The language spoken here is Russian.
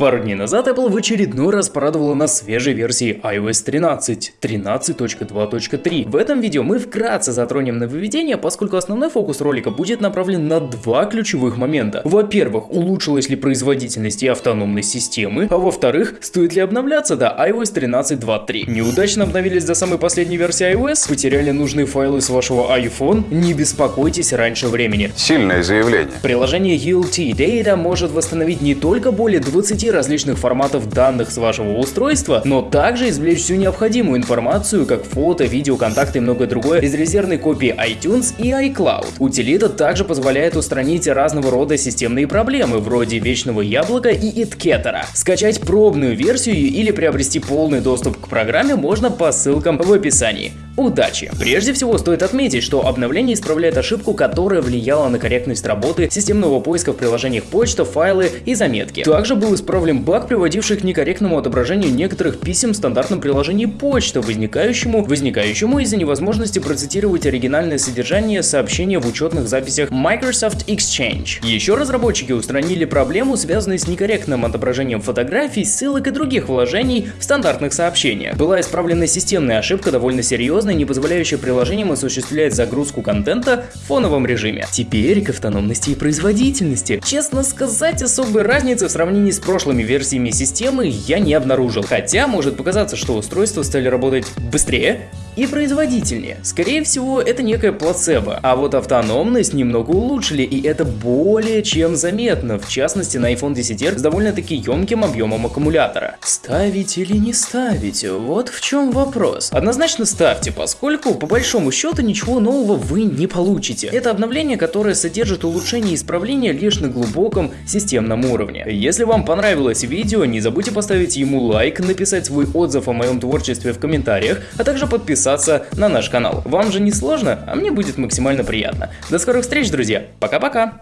Пару дней назад Apple в очередной раз порадовала нас свежей версией iOS 13, 13.2.3. В этом видео мы вкратце затронем нововведение, поскольку основной фокус ролика будет направлен на два ключевых момента. Во-первых, улучшилась ли производительность и автономность системы, а во-вторых, стоит ли обновляться до iOS 13.2.3. Неудачно обновились до самой последней версии iOS, потеряли нужные файлы с вашего iPhone, не беспокойтесь раньше времени. Сильное заявление. Приложение ULT Data может восстановить не только более 20 различных форматов данных с вашего устройства, но также извлечь всю необходимую информацию, как фото, видео, контакты и многое другое из резервной копии iTunes и iCloud. Утилита также позволяет устранить разного рода системные проблемы, вроде вечного яблока и иткетера. Скачать пробную версию или приобрести полный доступ к программе можно по ссылкам в описании. Удачи! Прежде всего стоит отметить, что обновление исправляет ошибку, которая влияла на корректность работы системного поиска в приложениях почта, файлы и заметки. Также был исправлен баг, приводивший к некорректному отображению некоторых писем в стандартном приложении почта, возникающему, возникающему из-за невозможности процитировать оригинальное содержание сообщения в учетных записях Microsoft Exchange. Еще разработчики устранили проблему, связанную с некорректным отображением фотографий, ссылок и других вложений в стандартных сообщениях. Была исправлена системная ошибка довольно серьезная, не позволяющая приложениям осуществлять загрузку контента в фоновом режиме. Теперь к автономности и производительности. Честно сказать, особой разницы в сравнении с прошлыми версиями системы я не обнаружил. Хотя может показаться, что устройства стали работать быстрее, и производительнее. Скорее всего, это некое плацебо. А вот автономность немного улучшили, и это более чем заметно, в частности на iPhone 10 с довольно-таки емким объемом аккумулятора. Ставить или не ставить? Вот в чем вопрос. Однозначно ставьте, поскольку по большому счету ничего нового вы не получите. Это обновление, которое содержит улучшение и исправление лишь на глубоком системном уровне. Если вам понравилось видео, не забудьте поставить ему лайк, написать свой отзыв о моем творчестве в комментариях, а также подписаться подписаться на наш канал. Вам же не сложно, а мне будет максимально приятно. До скорых встреч, друзья. Пока-пока.